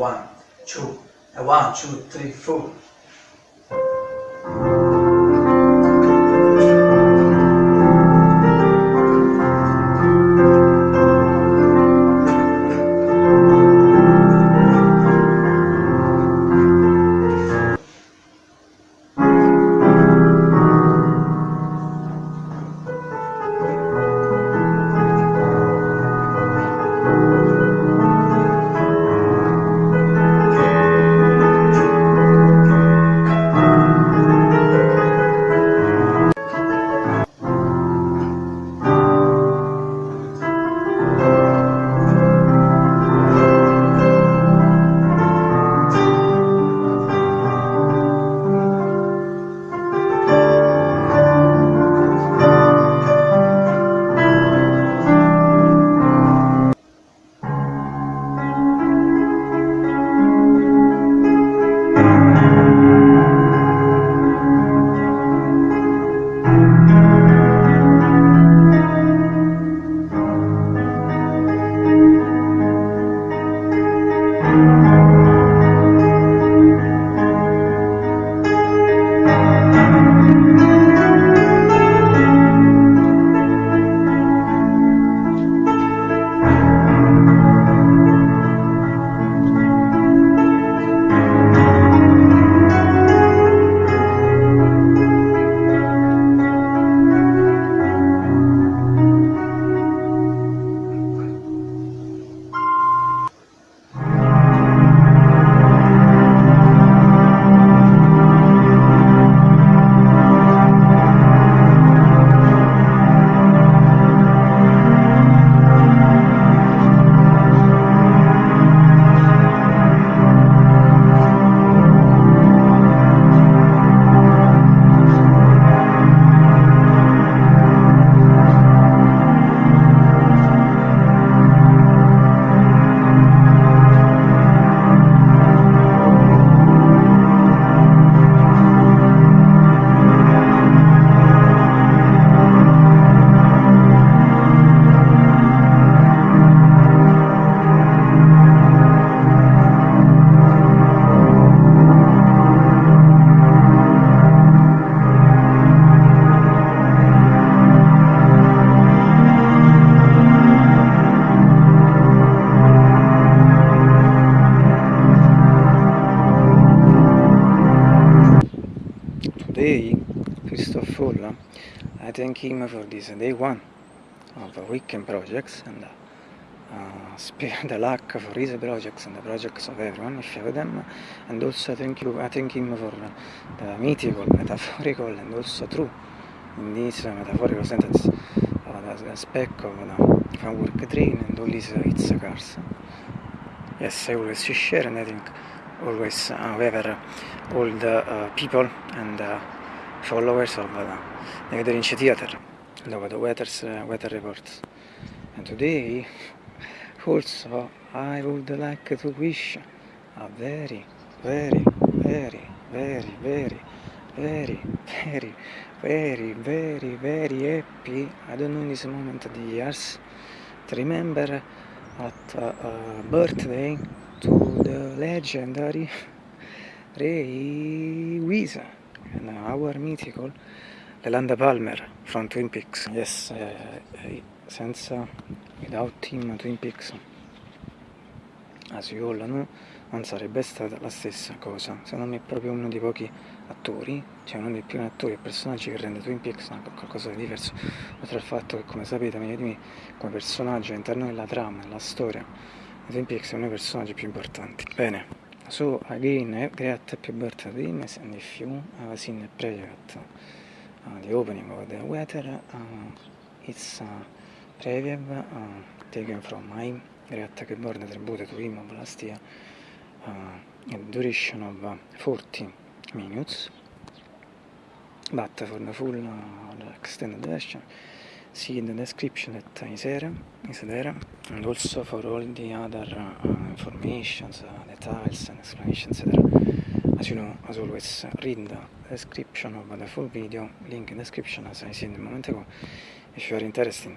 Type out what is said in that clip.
one, two, and one, two, three, four. Today, Christoph Full, I thank him for this day one of weekend projects and uh, the luck for his projects and the projects of everyone if you have them. And also thank you I thank him for the mythical, metaphorical and also true in this metaphorical sentence uh, the, the spec of the framework train and all these its cars. Yes I always share and I think always however all the uh, people and uh, followers of uh, the Gathering Theater about the weather's, uh, weather reports. And today also I would like to wish a very very very very very very very very very very happy I don't know in this moment the years. To remember at uh, uh, birthday the legendary Ray Wiese and our mythical Yolanda Palmer from Twin Peaks. Yes, eh, eh, senza, without him Twin Peaks, as you all know, non sarebbe stata la stessa cosa. Secondo me è proprio uno dei pochi attori, cioè uno dei primi attori e personaggi che rende Twin Peaks qualcosa di diverso, oltre al fatto che, come sapete, meglio di me, come personaggio all'interno della trama, della storia, Peaks è uno dei personaggi più importanti. Bene, so again, great happy birthday, miss, and if you have seen the project, uh, the opening of the weather, uh, it's uh, preview uh, taken from my great keyboard tribute to him of last year, uh, a duration of uh, 40 minutes, but for the full uh, extended version, see in the description that is there, is there and also for all the other uh, informations, uh, details and explanations etc. As you know, as always, read the description of the full video, link in description as I said a moment ago, if you are interested